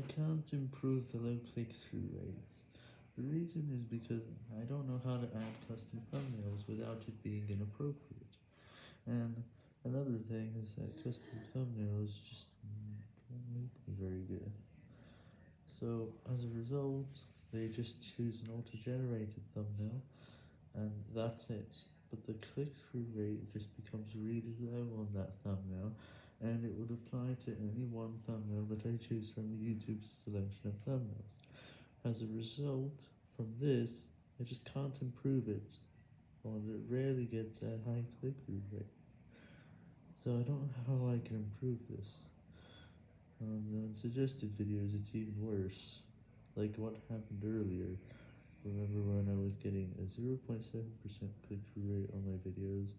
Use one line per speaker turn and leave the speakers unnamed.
I can't improve the low click-through rates. The reason is because I don't know how to add custom thumbnails without it being inappropriate. And another thing is that custom thumbnails just don't make me very good. So, as a result, they just choose an auto-generated thumbnail, and that's it. But the click-through rate just becomes really low on that thumbnail, and it would apply to any one thumbnail that I choose from the YouTube selection of thumbnails. As a result, from this, I just can't improve it, or it rarely gets a high click-through rate. So I don't know how I can improve this. On suggested videos it's even worse, like what happened earlier. Remember when I was getting a 0.7% click-through rate on my videos,